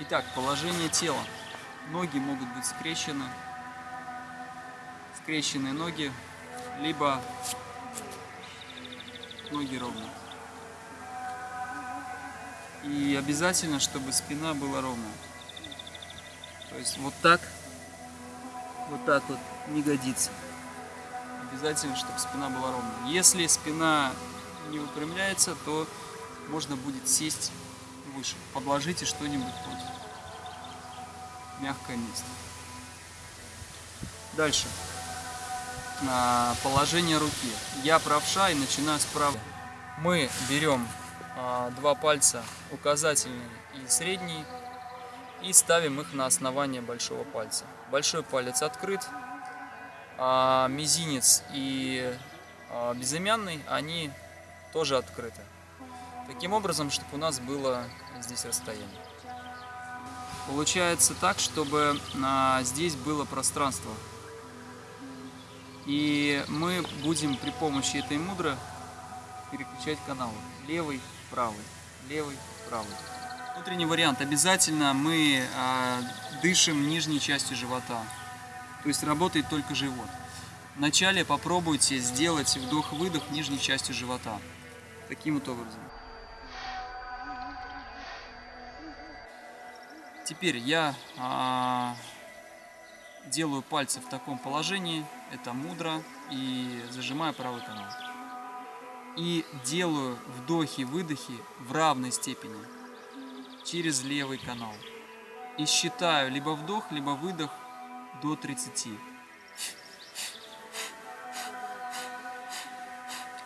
Итак, положение тела. Ноги могут быть скрещены. Скрещенные ноги, либо ноги ровно. И обязательно, чтобы спина была ровная. То есть вот так, вот так вот не годится. Обязательно, чтобы спина была ровная. Если спина не выпрямляется, то можно будет сесть выше. Подложите что-нибудь против. Мягкое место. Дальше. А, положение руки. Я правша и начинаю справа. Мы берем а, два пальца, указательный и средний, и ставим их на основание большого пальца. Большой палец открыт, а мизинец и а, безымянный, они тоже открыты. Таким образом, чтобы у нас было здесь расстояние. Получается так, чтобы а, здесь было пространство. И мы будем при помощи этой мудры переключать каналы. Левый, правый, левый, правый. Внутренний вариант. Обязательно мы а, дышим нижней частью живота. То есть работает только живот. Вначале попробуйте сделать вдох-выдох нижней частью живота. Таким вот образом. Теперь я а, делаю пальцы в таком положении, это мудро, и зажимаю правый канал. И делаю вдохи-выдохи в равной степени через левый канал. И считаю либо вдох, либо выдох до 30.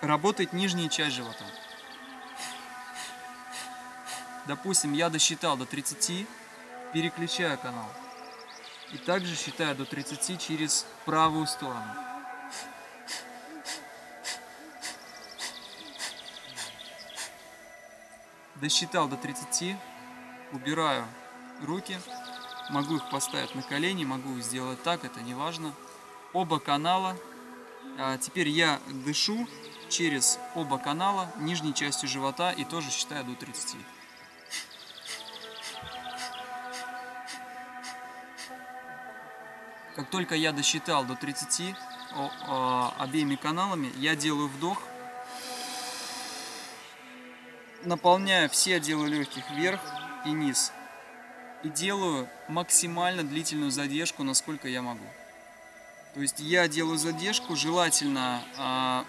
Работает нижняя часть живота. Допустим, я досчитал до 30, переключаю канал. И также считаю до 30 через правую сторону. Досчитал до 30, убираю руки, могу их поставить на колени, могу сделать так, это не важно. Оба канала. А теперь я дышу через оба канала нижней частью живота и тоже считаю до 30. Как только я досчитал до 30 о, о, обеими каналами, я делаю вдох, наполняю все отделы легких вверх и низ. И делаю максимально длительную задержку, насколько я могу. То есть я делаю задержку, желательно а,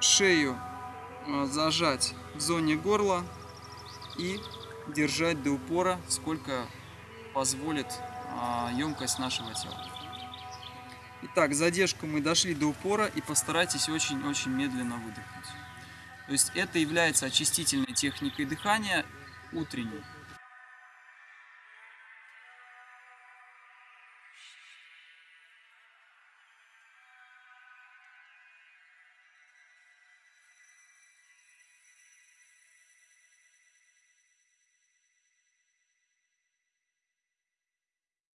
шею а, зажать в зоне горла и держать до упора, сколько позволит емкость нашего тела. Итак, задержку мы дошли до упора и постарайтесь очень-очень медленно выдохнуть. То есть это является очистительной техникой дыхания утренней.